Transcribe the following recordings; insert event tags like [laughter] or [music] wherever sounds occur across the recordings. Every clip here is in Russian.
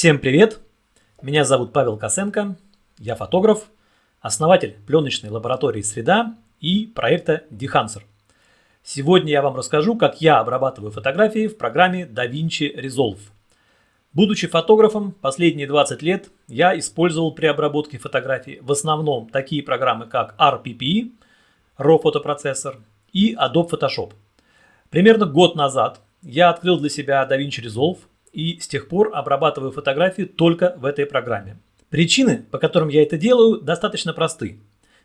Всем привет! Меня зовут Павел Косенко, я фотограф, основатель пленочной лаборатории «Среда» и проекта Dehancer. Сегодня я вам расскажу, как я обрабатываю фотографии в программе DaVinci Resolve. Будучи фотографом последние 20 лет, я использовал при обработке фотографий в основном такие программы, как RPP, RAW фотопроцессор и Adobe Photoshop. Примерно год назад я открыл для себя DaVinci Resolve и с тех пор обрабатываю фотографии только в этой программе. Причины, по которым я это делаю, достаточно просты.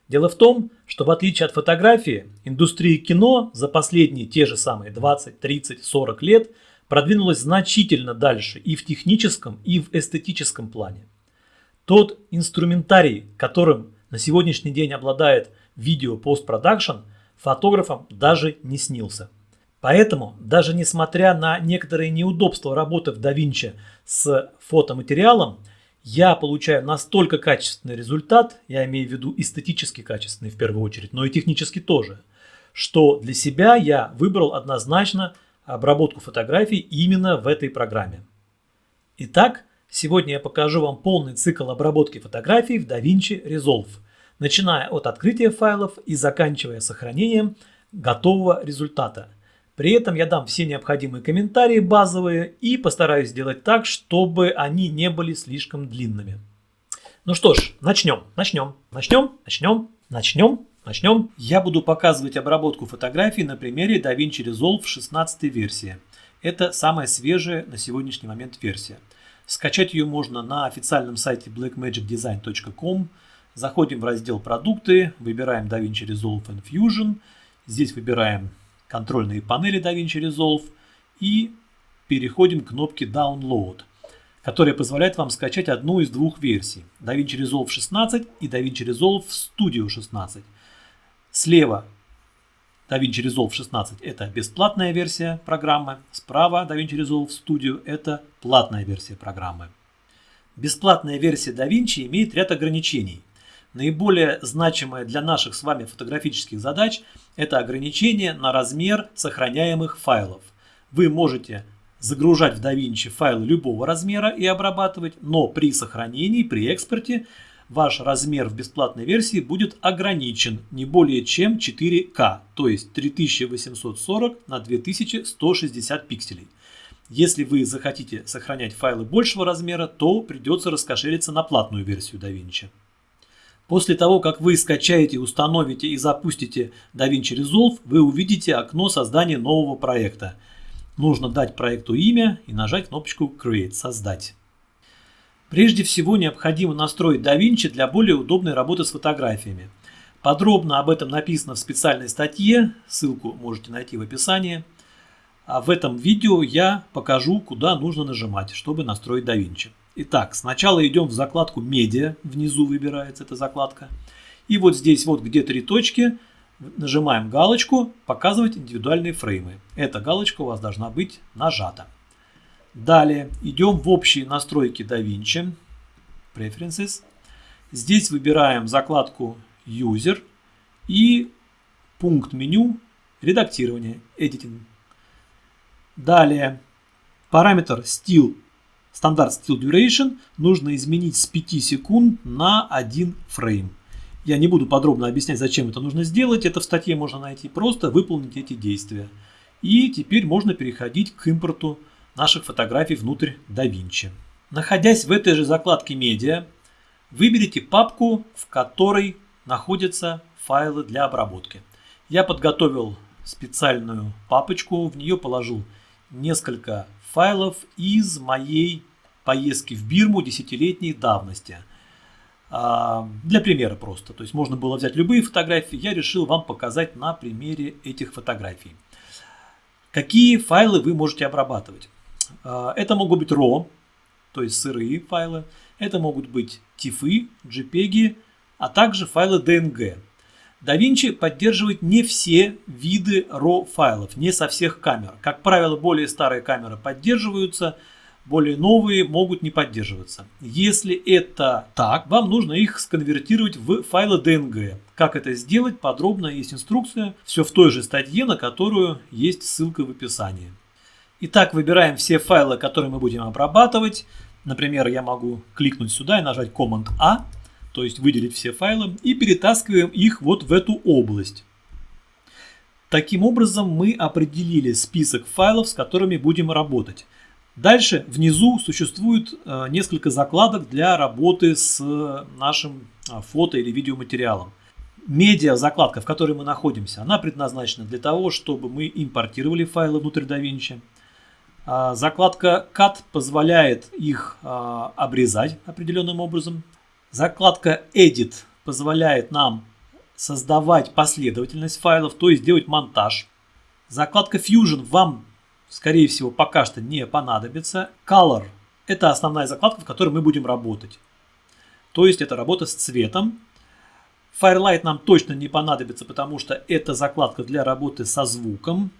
Дело в том, что в отличие от фотографии, индустрия кино за последние те же самые 20, 30, 40 лет продвинулась значительно дальше и в техническом, и в эстетическом плане. Тот инструментарий, которым на сегодняшний день обладает видео постпродакшн, фотографам даже не снился. Поэтому, даже несмотря на некоторые неудобства работы в DaVinci с фотоматериалом, я получаю настолько качественный результат, я имею в виду эстетически качественный в первую очередь, но и технически тоже, что для себя я выбрал однозначно обработку фотографий именно в этой программе. Итак, сегодня я покажу вам полный цикл обработки фотографий в DaVinci Resolve, начиная от открытия файлов и заканчивая сохранением готового результата – при этом я дам все необходимые комментарии базовые и постараюсь сделать так, чтобы они не были слишком длинными. Ну что ж, начнем, начнем, начнем, начнем, начнем, начнем. Я буду показывать обработку фотографий на примере DaVinci Resolve 16 версии. Это самая свежая на сегодняшний момент версия. Скачать ее можно на официальном сайте blackmagicdesign.com. Заходим в раздел «Продукты», выбираем DaVinci Resolve and Fusion. Здесь выбираем контрольные панели DaVinci Resolve и переходим к кнопке Download, которая позволяет вам скачать одну из двух версий DaVinci Resolve 16 и DaVinci Resolve Studio 16. Слева DaVinci Resolve 16 это бесплатная версия программы, справа DaVinci Resolve Studio это платная версия программы. Бесплатная версия DaVinci имеет ряд ограничений – Наиболее значимое для наших с вами фотографических задач – это ограничение на размер сохраняемых файлов. Вы можете загружать в DaVinci файлы любого размера и обрабатывать, но при сохранении, при экспорте ваш размер в бесплатной версии будет ограничен не более чем 4К, то есть 3840 на 2160 пикселей. Если вы захотите сохранять файлы большего размера, то придется раскошелиться на платную версию DaVinci. После того, как вы скачаете, установите и запустите DaVinci Resolve, вы увидите окно создания нового проекта. Нужно дать проекту имя и нажать кнопочку Create – Создать. Прежде всего необходимо настроить DaVinci для более удобной работы с фотографиями. Подробно об этом написано в специальной статье, ссылку можете найти в описании. А в этом видео я покажу, куда нужно нажимать, чтобы настроить DaVinci. Итак, сначала идем в закладку «Медиа», внизу выбирается эта закладка. И вот здесь вот где три точки, нажимаем галочку «Показывать индивидуальные фреймы». Эта галочка у вас должна быть нажата. Далее идем в общие настройки DaVinci, Preferences. Здесь выбираем закладку User и пункт меню редактирование, Editing. Далее параметр Still стандарт Still Duration нужно изменить с 5 секунд на 1 фрейм. Я не буду подробно объяснять, зачем это нужно сделать. Это в статье можно найти. Просто выполнить эти действия. И теперь можно переходить к импорту наших фотографий внутрь DaVinci. Находясь в этой же закладке «Медиа», выберите папку, в которой находятся файлы для обработки. Я подготовил специальную папочку, в нее положил несколько файлов из моей поездки в Бирму десятилетней давности. А, для примера просто. То есть можно было взять любые фотографии. Я решил вам показать на примере этих фотографий. Какие файлы вы можете обрабатывать? А, это могут быть RAW, то есть сырые файлы. Это могут быть TIFF, JPEG, а также файлы DNG. DaVinci поддерживает не все виды RAW файлов, не со всех камер. Как правило, более старые камеры поддерживаются, более новые могут не поддерживаться. Если это так, вам нужно их сконвертировать в файлы DNG. Как это сделать, подробно есть инструкция, все в той же статье, на которую есть ссылка в описании. Итак, выбираем все файлы, которые мы будем обрабатывать. Например, я могу кликнуть сюда и нажать Command-A, то есть выделить все файлы, и перетаскиваем их вот в эту область. Таким образом мы определили список файлов, с которыми будем работать. Дальше внизу существует э, несколько закладок для работы с нашим э, фото или видеоматериалом. Медиа закладка, в которой мы находимся, она предназначена для того, чтобы мы импортировали файлы внутрь DaVinci. А закладка Cut позволяет их а, обрезать определенным образом. Закладка Edit позволяет нам создавать последовательность файлов, то есть делать монтаж. Закладка Fusion вам, скорее всего, пока что не понадобится. Color – это основная закладка, в которой мы будем работать. То есть это работа с цветом. Firelight нам точно не понадобится, потому что это закладка для работы со звуком.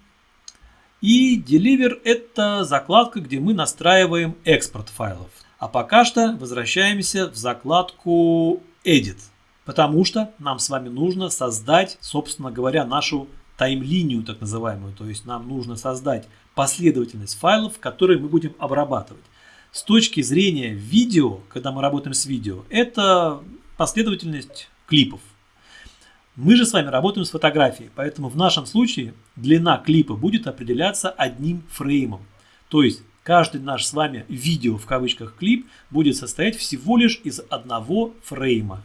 И Deliver это закладка, где мы настраиваем экспорт файлов. А пока что возвращаемся в закладку Edit, потому что нам с вами нужно создать, собственно говоря, нашу таймлинию так называемую. То есть нам нужно создать последовательность файлов, которые мы будем обрабатывать. С точки зрения видео, когда мы работаем с видео, это последовательность клипов. Мы же с вами работаем с фотографией, поэтому в нашем случае длина клипа будет определяться одним фреймом. То есть каждый наш с вами видео в кавычках клип будет состоять всего лишь из одного фрейма.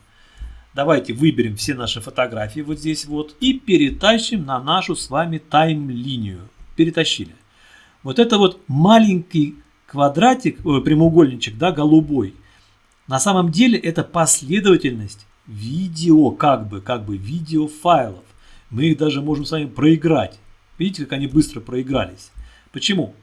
Давайте выберем все наши фотографии вот здесь вот и перетащим на нашу с вами тайм-линию. Перетащили. Вот это вот маленький квадратик, прямоугольничек, да, голубой. На самом деле это последовательность видео, как бы, как бы видеофайлов. Мы их даже можем с вами проиграть. Видите, как они быстро проигрались. Почему?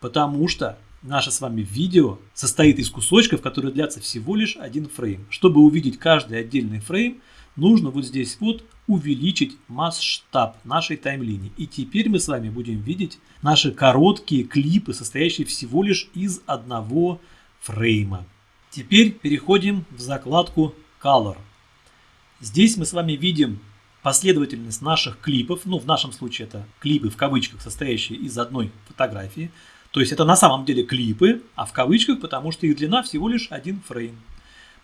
Потому что наше с вами видео состоит из кусочков, которые длятся всего лишь один фрейм. Чтобы увидеть каждый отдельный фрейм, нужно вот здесь вот увеличить масштаб нашей таймлинии. И теперь мы с вами будем видеть наши короткие клипы, состоящие всего лишь из одного фрейма. Теперь переходим в закладку Color. Здесь мы с вами видим последовательность наших клипов, ну в нашем случае это клипы в кавычках, состоящие из одной фотографии. То есть это на самом деле клипы, а в кавычках, потому что их длина всего лишь один фрейм.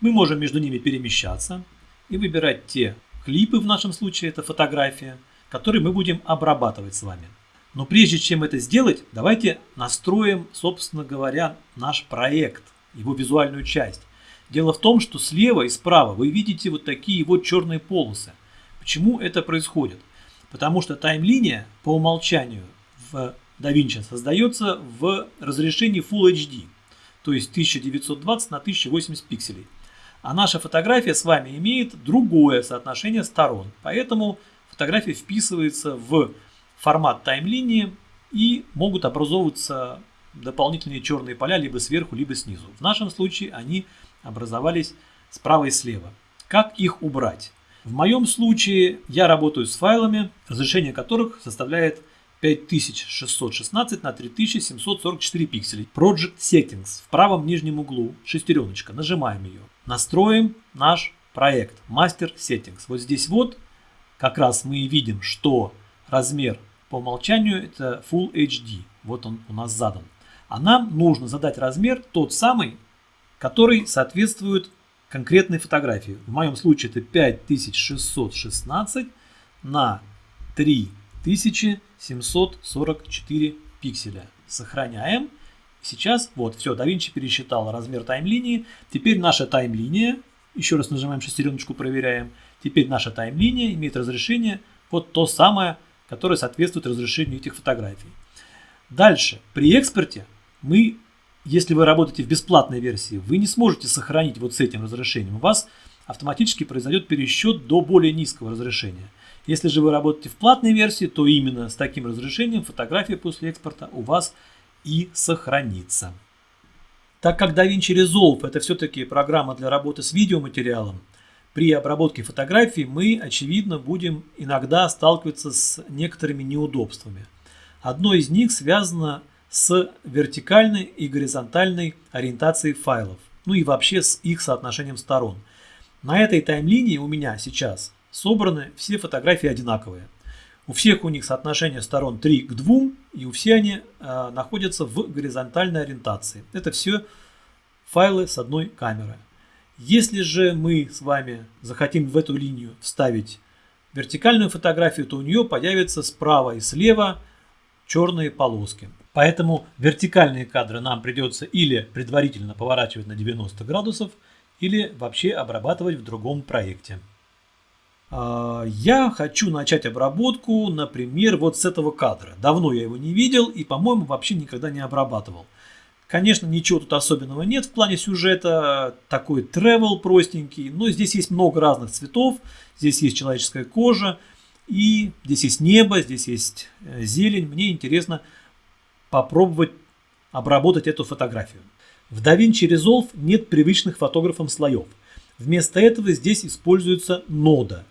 Мы можем между ними перемещаться и выбирать те клипы, в нашем случае это фотография, которые мы будем обрабатывать с вами. Но прежде чем это сделать, давайте настроим, собственно говоря, наш проект, его визуальную часть. Дело в том, что слева и справа вы видите вот такие вот черные полосы. Почему это происходит? Потому что таймлиния по умолчанию в DaVinci создается в разрешении Full HD, то есть 1920 на 1080 пикселей. А наша фотография с вами имеет другое соотношение сторон, поэтому фотография вписывается в формат таймлинии и могут образовываться дополнительные черные поля либо сверху, либо снизу. В нашем случае они образовались справа и слева. Как их убрать? В моем случае я работаю с файлами, разрешение которых составляет 5616 на 3744 пикселей. Project Settings в правом нижнем углу, шестереночка, нажимаем ее. Настроим наш проект Master Settings. Вот здесь вот как раз мы и видим, что размер по умолчанию это Full HD. Вот он у нас задан. А нам нужно задать размер тот самый, который соответствует конкретной фотографии. В моем случае это 5616 на 3744 пикселя. Сохраняем. Сейчас, вот, все, DaVinci пересчитал размер таймлинии. Теперь наша таймлиния, еще раз нажимаем шестереночку, проверяем. Теперь наша таймлиния имеет разрешение вот то самое, которое соответствует разрешению этих фотографий. Дальше, при экспорте мы если вы работаете в бесплатной версии, вы не сможете сохранить вот с этим разрешением. У вас автоматически произойдет пересчет до более низкого разрешения. Если же вы работаете в платной версии, то именно с таким разрешением фотография после экспорта у вас и сохранится. Так как DaVinci Resolve это все-таки программа для работы с видеоматериалом, при обработке фотографий мы, очевидно, будем иногда сталкиваться с некоторыми неудобствами. Одно из них связано с вертикальной и горизонтальной ориентацией файлов, ну и вообще с их соотношением сторон. На этой таймлинии у меня сейчас собраны все фотографии одинаковые. У всех у них соотношение сторон 3 к 2, и у всех они э, находятся в горизонтальной ориентации. Это все файлы с одной камеры. Если же мы с вами захотим в эту линию вставить вертикальную фотографию, то у нее появятся справа и слева черные полоски. Поэтому вертикальные кадры нам придется или предварительно поворачивать на 90 градусов, или вообще обрабатывать в другом проекте. А, я хочу начать обработку, например, вот с этого кадра. Давно я его не видел и, по-моему, вообще никогда не обрабатывал. Конечно, ничего тут особенного нет в плане сюжета, такой travel простенький, но здесь есть много разных цветов, здесь есть человеческая кожа, и здесь есть небо, здесь есть э, зелень. Мне интересно попробовать обработать эту фотографию. В DaVinci Resolve нет привычных фотографам слоев. Вместо этого здесь используется нода.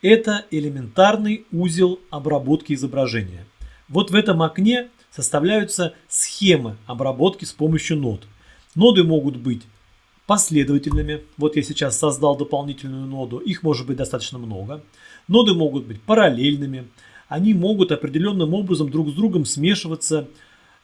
Это элементарный узел обработки изображения. Вот в этом окне составляются схемы обработки с помощью нод. Ноды могут быть последовательными. Вот я сейчас создал дополнительную ноду, их может быть достаточно много. Ноды могут быть параллельными, они могут определенным образом друг с другом смешиваться.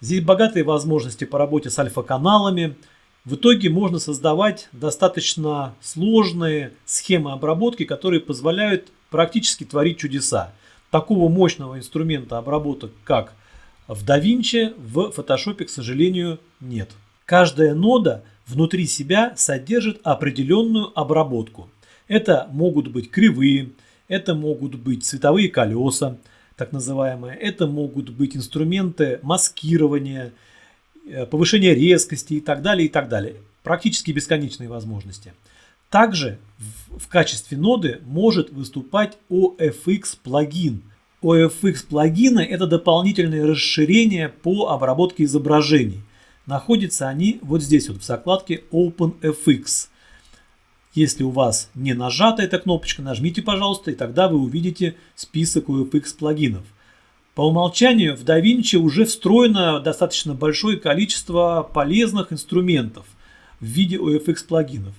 Здесь богатые возможности по работе с альфа-каналами. В итоге можно создавать достаточно сложные схемы обработки, которые позволяют практически творить чудеса. Такого мощного инструмента обработок, как в DaVinci, в Photoshop, к сожалению, нет. Каждая нода внутри себя содержит определенную обработку. Это могут быть кривые, это могут быть цветовые колеса, так называемые, это могут быть инструменты маскирования, э, повышения резкости и так далее, и так далее. Практически бесконечные возможности. Также в качестве ноды может выступать OFX плагин. OFX плагины это дополнительные расширения по обработке изображений. Находятся они вот здесь вот в закладке OpenFX. Если у вас не нажата эта кнопочка, нажмите, пожалуйста, и тогда вы увидите список UFX плагинов. По умолчанию в DaVinci уже встроено достаточно большое количество полезных инструментов в виде OFX плагинов.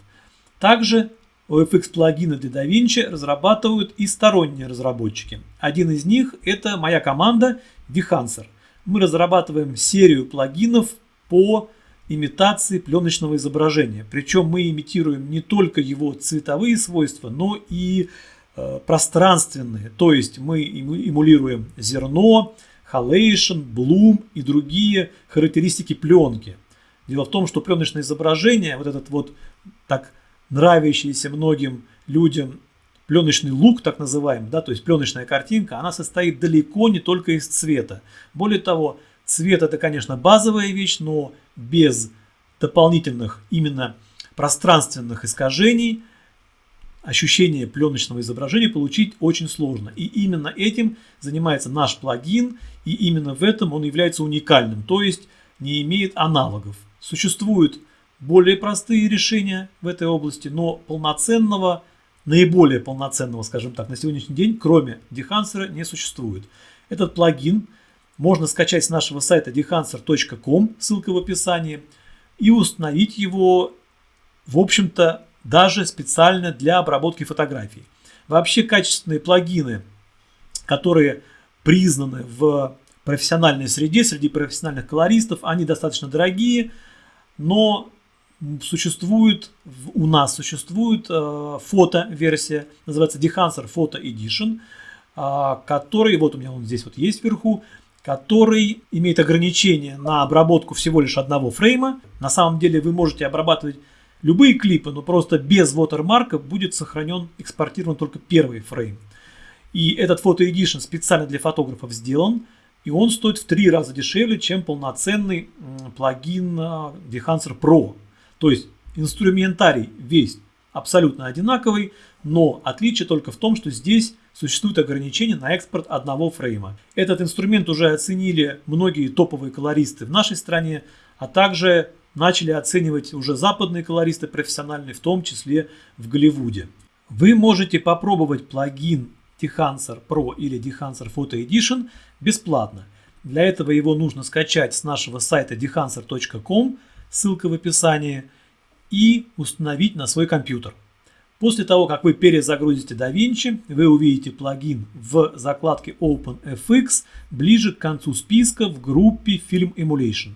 Также OFX плагины для DaVinci разрабатывают и сторонние разработчики. Один из них это моя команда Dehancer. Мы разрабатываем серию плагинов по имитации пленочного изображения. Причем мы имитируем не только его цветовые свойства, но и э, пространственные. То есть мы эмулируем зерно, халейшн, блум и другие характеристики пленки. Дело в том, что пленочное изображение, вот этот вот так нравящийся многим людям пленочный лук, так называемый, да, то есть пленочная картинка, она состоит далеко не только из цвета. Более того, цвет это, конечно, базовая вещь, но без дополнительных именно пространственных искажений ощущение пленочного изображения получить очень сложно. И именно этим занимается наш плагин, и именно в этом он является уникальным, то есть не имеет аналогов. Существуют более простые решения в этой области, но полноценного, наиболее полноценного, скажем так, на сегодняшний день, кроме Dehancer, не существует. Этот плагин можно скачать с нашего сайта dehancer.com, ссылка в описании, и установить его, в общем-то, даже специально для обработки фотографий. Вообще качественные плагины, которые признаны в профессиональной среде, среди профессиональных колористов, они достаточно дорогие, но существует, у нас существует э, фото-версия, называется Dehancer Photo Edition, э, который, вот у меня он здесь вот есть вверху, который имеет ограничение на обработку всего лишь одного фрейма. На самом деле вы можете обрабатывать любые клипы, но просто без watermark будет сохранен, экспортирован только первый фрейм. И этот Edition специально для фотографов сделан, и он стоит в три раза дешевле, чем полноценный плагин Dehancer Pro. То есть инструментарий весь абсолютно одинаковый, но отличие только в том, что здесь существует ограничение на экспорт одного фрейма. Этот инструмент уже оценили многие топовые колористы в нашей стране, а также начали оценивать уже западные колористы профессиональные, в том числе в Голливуде. Вы можете попробовать плагин Dehancer Pro или Dehancer Photo Edition бесплатно. Для этого его нужно скачать с нашего сайта dehancer.com ссылка в описании, и установить на свой компьютер. После того, как вы перезагрузите DaVinci, вы увидите плагин в закладке OpenFX ближе к концу списка в группе Film Emulation.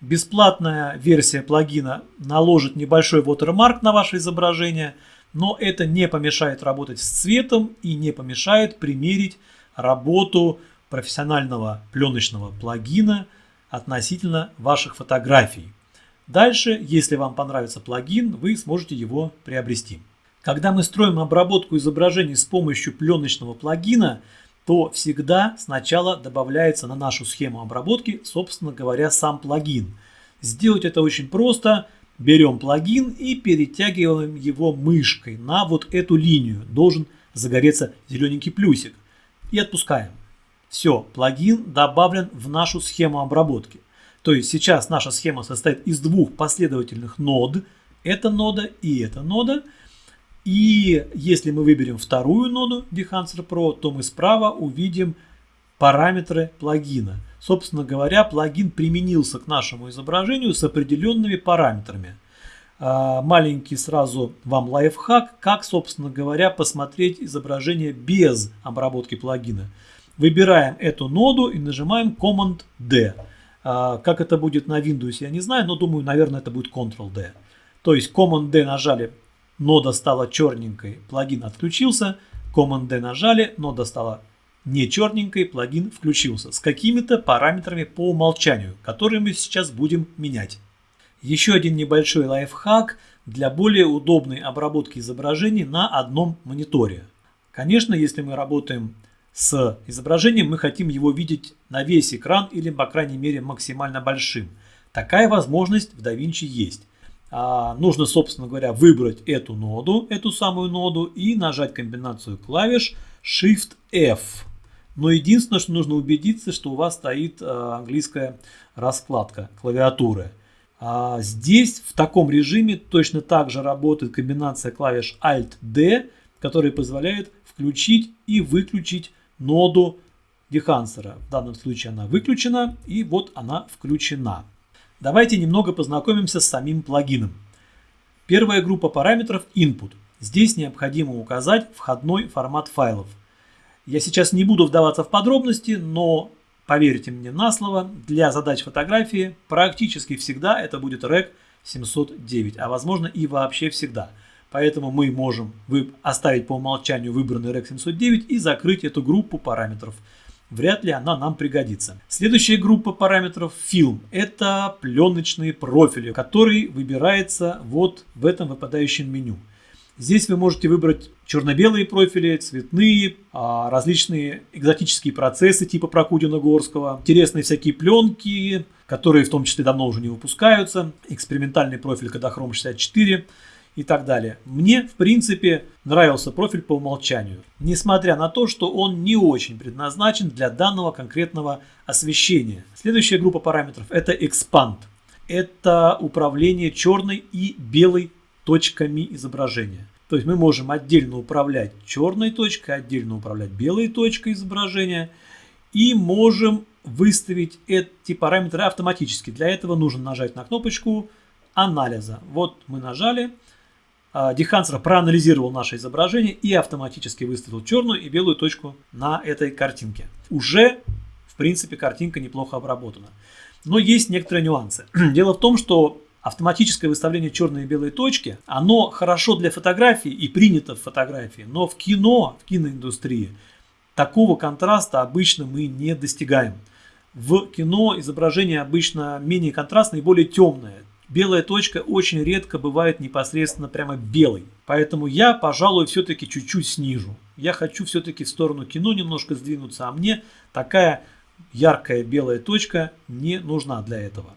Бесплатная версия плагина наложит небольшой watermark на ваше изображение, но это не помешает работать с цветом и не помешает примерить работу профессионального пленочного плагина относительно ваших фотографий. Дальше, если вам понравится плагин, вы сможете его приобрести. Когда мы строим обработку изображений с помощью пленочного плагина, то всегда сначала добавляется на нашу схему обработки, собственно говоря, сам плагин. Сделать это очень просто. Берем плагин и перетягиваем его мышкой на вот эту линию. Должен загореться зелененький плюсик. И отпускаем. Все, плагин добавлен в нашу схему обработки. То есть сейчас наша схема состоит из двух последовательных нод. Это нода и эта нода. И если мы выберем вторую ноду Dehancer Pro, то мы справа увидим параметры плагина. Собственно говоря, плагин применился к нашему изображению с определенными параметрами. А, маленький сразу вам лайфхак, как, собственно говоря, посмотреть изображение без обработки плагина. Выбираем эту ноду и нажимаем Command-D. А, как это будет на Windows, я не знаю, но думаю, наверное, это будет Ctrl-D. То есть Command-D нажали нода стала черненькой, плагин отключился, Command-D нажали, нода стала не черненькой, плагин включился с какими-то параметрами по умолчанию, которые мы сейчас будем менять. Еще один небольшой лайфхак для более удобной обработки изображений на одном мониторе. Конечно, если мы работаем с изображением, мы хотим его видеть на весь экран или, по крайней мере, максимально большим. Такая возможность в DaVinci есть. А, нужно, собственно говоря, выбрать эту ноду, эту самую ноду и нажать комбинацию клавиш Shift-F. Но единственное, что нужно убедиться, что у вас стоит а, английская раскладка клавиатуры. А здесь в таком режиме точно так же работает комбинация клавиш Alt-D, которая позволяет включить и выключить ноду дехансера. В данном случае она выключена и вот она включена. Давайте немного познакомимся с самим плагином. Первая группа параметров Input. Здесь необходимо указать входной формат файлов. Я сейчас не буду вдаваться в подробности, но поверьте мне на слово, для задач фотографии практически всегда это будет REC 709, а возможно и вообще всегда. Поэтому мы можем оставить по умолчанию выбранный REC 709 и закрыть эту группу параметров вряд ли она нам пригодится. Следующая группа параметров фильм. Это пленочные профили, который выбирается вот в этом выпадающем меню. Здесь вы можете выбрать черно-белые профили, цветные, а, различные экзотические процессы типа Прокудина-Горского, интересные всякие пленки, которые в том числе давно уже не выпускаются, экспериментальный профиль Kodachrome 64, и так далее. Мне, в принципе, нравился профиль по умолчанию, несмотря на то, что он не очень предназначен для данного конкретного освещения. Следующая группа параметров – это Expand. Это управление черной и белой точками изображения. То есть мы можем отдельно управлять черной точкой, отдельно управлять белой точкой изображения и можем выставить эти параметры автоматически. Для этого нужно нажать на кнопочку анализа. Вот мы нажали, Дехансер проанализировал наше изображение и автоматически выставил черную и белую точку на этой картинке. Уже, в принципе, картинка неплохо обработана. Но есть некоторые нюансы. [clears throat] Дело в том, что автоматическое выставление черной и белой точки, оно хорошо для фотографии и принято в фотографии, но в кино, в киноиндустрии такого контраста обычно мы не достигаем. В кино изображение обычно менее контрастное и более темное. Белая точка очень редко бывает непосредственно прямо белой. Поэтому я, пожалуй, все-таки чуть-чуть снижу. Я хочу все-таки в сторону кино немножко сдвинуться, а мне такая яркая белая точка не нужна для этого.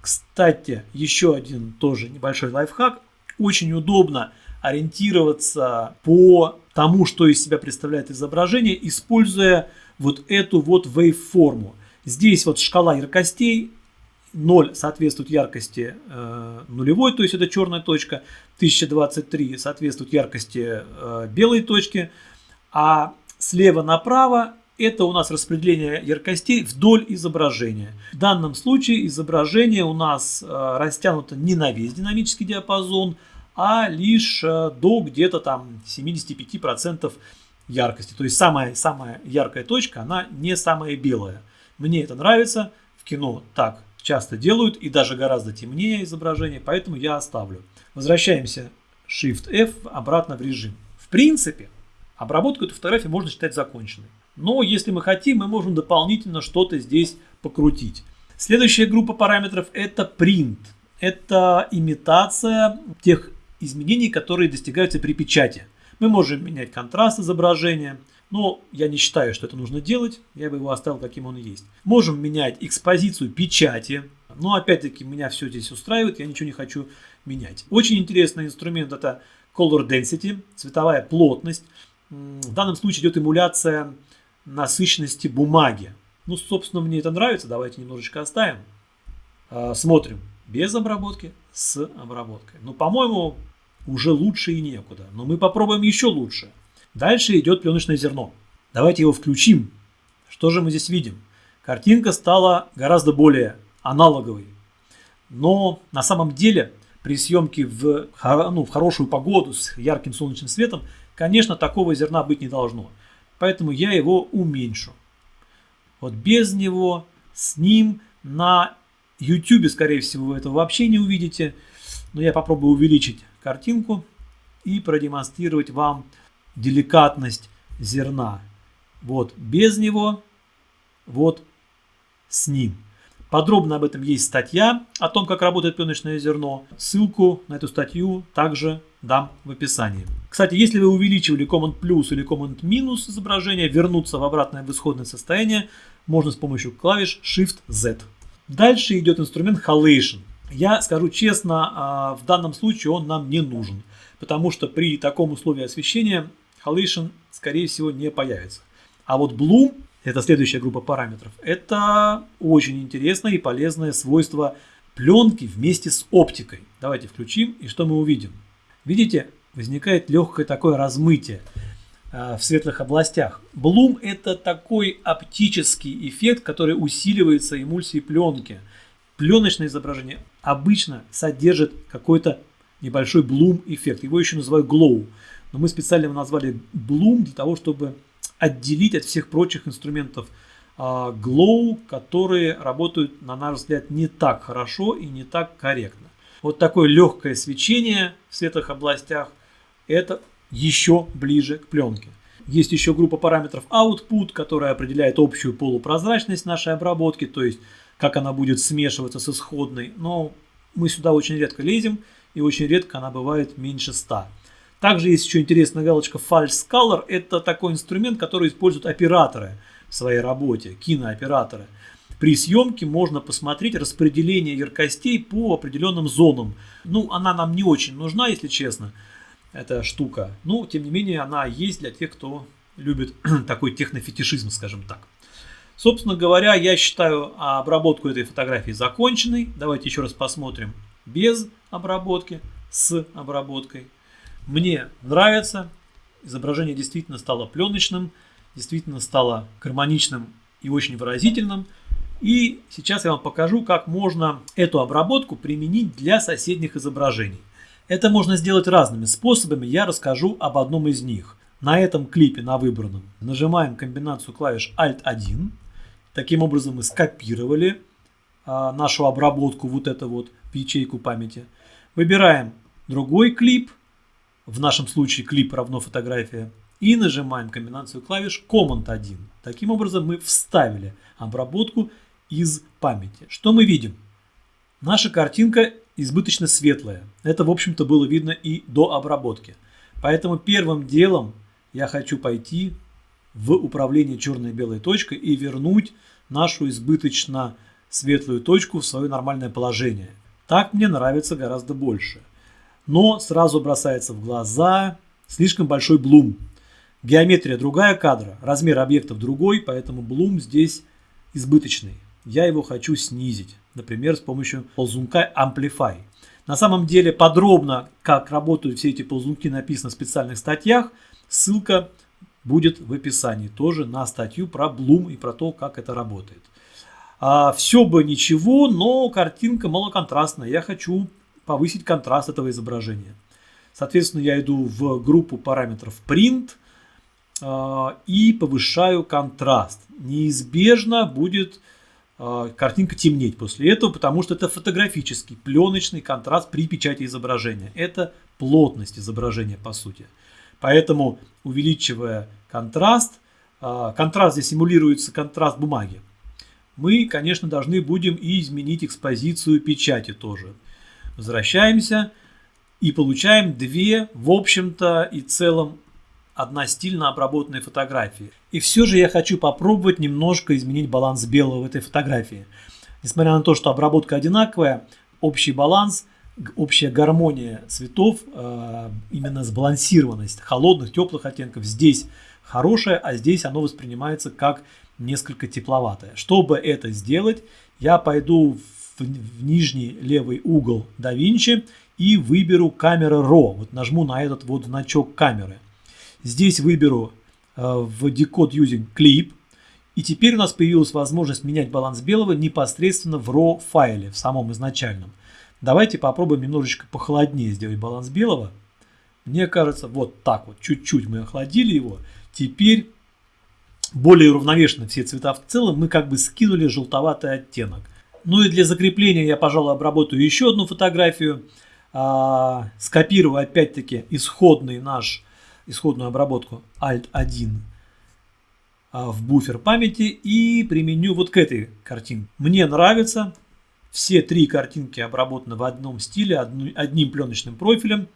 Кстати, еще один тоже небольшой лайфхак. Очень удобно ориентироваться по тому, что из себя представляет изображение, используя вот эту вот waveформу. Здесь вот шкала яркостей 0 соответствует яркости э, нулевой, то есть это черная точка, 1023 соответствует яркости э, белой точки, а слева направо это у нас распределение яркостей вдоль изображения. В данном случае изображение у нас э, растянуто не на весь динамический диапазон, а лишь э, до где-то там 75% яркости. То есть самая, самая яркая точка, она не самая белая. Мне это нравится. В кино так часто делают и даже гораздо темнее изображение, поэтому я оставлю. Возвращаемся Shift-F обратно в режим. В принципе, обработку этой фотографии можно считать законченной. Но если мы хотим, мы можем дополнительно что-то здесь покрутить. Следующая группа параметров это print. Это имитация тех изменений, которые достигаются при печати. Мы можем менять контраст изображения, но я не считаю, что это нужно делать. Я бы его оставил, каким он есть. Можем менять экспозицию печати. Но опять-таки меня все здесь устраивает, я ничего не хочу менять. Очень интересный инструмент это Color Density, цветовая плотность. В данном случае идет эмуляция насыщенности бумаги. Ну, собственно, мне это нравится. Давайте немножечко оставим. А, смотрим. Без обработки, с обработкой. Ну, по-моему, уже лучше и некуда. Но мы попробуем еще лучше. Дальше идет пленочное зерно. Давайте его включим. Что же мы здесь видим? Картинка стала гораздо более аналоговой. Но на самом деле при съемке в, ну, в хорошую погоду с ярким солнечным светом, конечно, такого зерна быть не должно. Поэтому я его уменьшу. Вот без него, с ним на YouTube, скорее всего, вы этого вообще не увидите. Но я попробую увеличить картинку и продемонстрировать вам деликатность зерна. Вот без него, вот с ним. Подробно об этом есть статья о том, как работает пленочное зерно. Ссылку на эту статью также дам в описании. Кстати, если вы увеличивали Command плюс или Command минус изображение, вернуться в обратное в исходное состояние можно с помощью клавиш Shift-Z. Дальше идет инструмент Halation. Я скажу честно, а, в данном случае он нам не нужен, потому что при таком условии освещения Halation скорее всего не появится. А вот Bloom, это следующая группа параметров, это очень интересное и полезное свойство пленки вместе с оптикой. Давайте включим и что мы увидим. Видите, возникает легкое такое размытие э, в светлых областях. Блум это такой оптический эффект, который усиливается эмульсией пленки. Пленочное изображение обычно содержит какой-то небольшой блум эффект. Его еще называют glow. Но мы специально его назвали блум для того, чтобы отделить от всех прочих инструментов э, glow, которые работают, на наш взгляд, не так хорошо и не так корректно. Вот такое легкое свечение в светлых областях – это еще ближе к пленке. Есть еще группа параметров output, которая определяет общую полупрозрачность нашей обработки, то есть как она будет смешиваться с исходной. Но мы сюда очень редко лезем, и очень редко она бывает меньше 100. Также есть еще интересная галочка False Color. Это такой инструмент, который используют операторы в своей работе, кинооператоры. При съемке можно посмотреть распределение яркостей по определенным зонам. Ну, она нам не очень нужна, если честно, эта штука. Но, тем не менее, она есть для тех, кто любит [clears throat] такой технофетишизм, скажем так. Собственно говоря, я считаю обработку этой фотографии законченной. Давайте еще раз посмотрим без обработки, с обработкой. Мне нравится. Изображение действительно стало пленочным, действительно стало гармоничным и очень выразительным. И сейчас я вам покажу, как можно эту обработку применить для соседних изображений. Это можно сделать разными способами, я расскажу об одном из них. На этом клипе, на выбранном, нажимаем комбинацию клавиш Alt-1. Таким образом мы скопировали а, нашу обработку, вот это вот, в ячейку памяти. Выбираем другой клип, в нашем случае клип равно фотография, и нажимаем комбинацию клавиш Command-1. Таким образом мы вставили обработку из памяти. Что мы видим? Наша картинка избыточно светлая. Это, в общем-то, было видно и до обработки. Поэтому первым делом я хочу пойти в управление черной и белой точкой и вернуть нашу избыточно светлую точку в свое нормальное положение. Так мне нравится гораздо больше. Но сразу бросается в глаза слишком большой блум. Геометрия другая кадра, размер объектов другой, поэтому блум здесь избыточный я его хочу снизить, например, с помощью ползунка Amplify. На самом деле подробно, как работают все эти ползунки, написано в специальных статьях. Ссылка будет в описании тоже на статью про Bloom и про то, как это работает. А, все бы ничего, но картинка малоконтрастная. Я хочу повысить контраст этого изображения. Соответственно, я иду в группу параметров Print а, и повышаю контраст. Неизбежно будет э, картинка темнеть после этого, потому что это фотографический пленочный контраст при печати изображения. Это плотность изображения по сути. Поэтому увеличивая контраст, э, контраст здесь симулируется контраст бумаги, мы, конечно, должны будем и изменить экспозицию печати тоже. Возвращаемся и получаем две, в общем-то и целом, одна стильно обработанные фотографии. И все же я хочу попробовать немножко изменить баланс белого в этой фотографии. Несмотря на то, что обработка одинаковая, общий баланс, общая гармония цветов, э, именно сбалансированность холодных, теплых оттенков здесь хорошая, а здесь оно воспринимается как несколько тепловатое. Чтобы это сделать, я пойду в, в нижний левый угол DaVinci и выберу камера RAW. Вот нажму на этот вот значок камеры. Здесь выберу э, в Decode Using Clip. И теперь у нас появилась возможность менять баланс белого непосредственно в RAW файле, в самом изначальном. Давайте попробуем немножечко похолоднее сделать баланс белого. Мне кажется, вот так вот, чуть-чуть мы охладили его. Теперь более уравновешены все цвета в целом, мы как бы скинули желтоватый оттенок. Ну и для закрепления я, пожалуй, обработаю еще одну фотографию. А, скопирую опять-таки исходный наш, исходную обработку Alt-1 а, в буфер памяти и применю вот к этой картинке. Мне нравится. Все три картинки обработаны в одном стиле, одним пленочным профилем.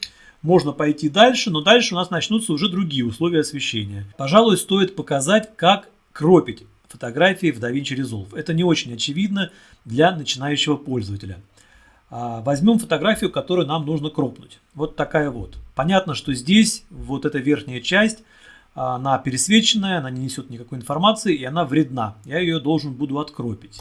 Можно пойти дальше, но дальше у нас начнутся уже другие условия освещения. Пожалуй, стоит показать, как кропить фотографии в DaVinci Resolve. Это не очень очевидно для начинающего пользователя. А, возьмем фотографию, которую нам нужно кропнуть. Вот такая вот. Понятно, что здесь вот эта верхняя часть, она пересвеченная, она не несет никакой информации и она вредна. Я ее должен буду откропить.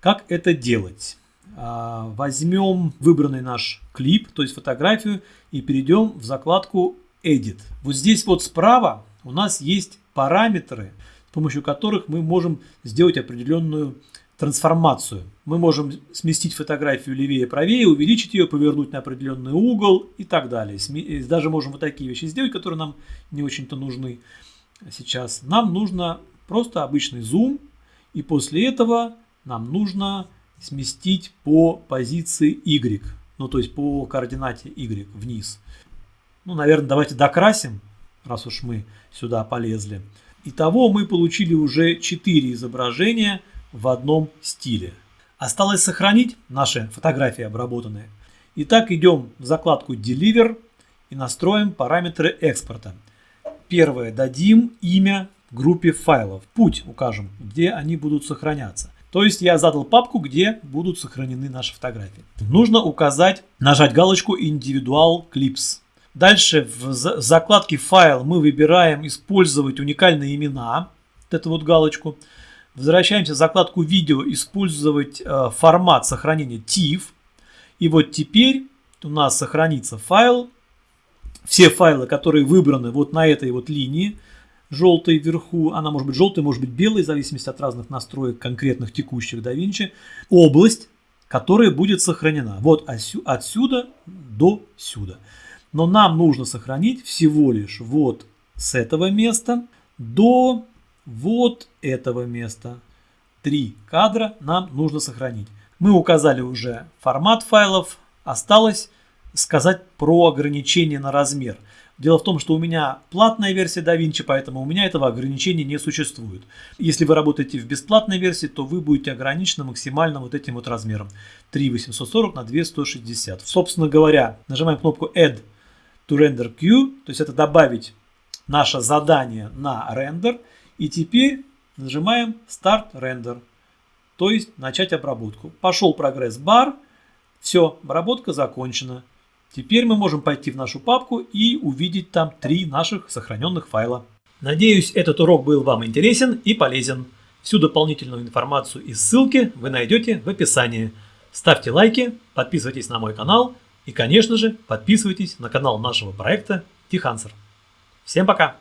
Как это делать? А, возьмем выбранный наш клип, то есть фотографию, и перейдем в закладку Edit. Вот здесь вот справа у нас есть параметры, помощью которых мы можем сделать определенную трансформацию. Мы можем сместить фотографию левее, правее, увеличить ее, повернуть на определенный угол и так далее. Даже можем вот такие вещи сделать, которые нам не очень-то нужны сейчас. Нам нужно просто обычный зум, и после этого нам нужно сместить по позиции Y, ну то есть по координате Y вниз. Ну, наверное, давайте докрасим, раз уж мы сюда полезли. Итого мы получили уже 4 изображения в одном стиле. Осталось сохранить наши фотографии обработанные. Итак, идем в закладку Deliver и настроим параметры экспорта. Первое, дадим имя группе файлов. Путь укажем, где они будут сохраняться. То есть я задал папку, где будут сохранены наши фотографии. Нужно указать, нажать галочку Individual Clips. Дальше в закладке файл мы выбираем использовать уникальные имена. Вот эту вот галочку. Возвращаемся в закладку видео, использовать э, формат сохранения TIFF. И вот теперь у нас сохранится файл. Все файлы, которые выбраны вот на этой вот линии, желтой вверху, она может быть желтой, может быть белой, в зависимости от разных настроек конкретных текущих DaVinci, область, которая будет сохранена. Вот отсюда до сюда. Но нам нужно сохранить всего лишь вот с этого места до вот этого места. Три кадра нам нужно сохранить. Мы указали уже формат файлов, осталось сказать про ограничение на размер. Дело в том, что у меня платная версия DaVinci, поэтому у меня этого ограничения не существует. Если вы работаете в бесплатной версии, то вы будете ограничены максимально вот этим вот размером. 3840 на 2160. Собственно говоря, нажимаем кнопку Add Render Queue, то есть это добавить наше задание на рендер. И теперь нажимаем Start Render, то есть начать обработку. Пошел прогресс бар, все, обработка закончена. Теперь мы можем пойти в нашу папку и увидеть там три наших сохраненных файла. Надеюсь, этот урок был вам интересен и полезен. Всю дополнительную информацию и ссылки вы найдете в описании. Ставьте лайки, подписывайтесь на мой канал и, конечно же, подписывайтесь на канал нашего проекта Тихансер. Всем пока!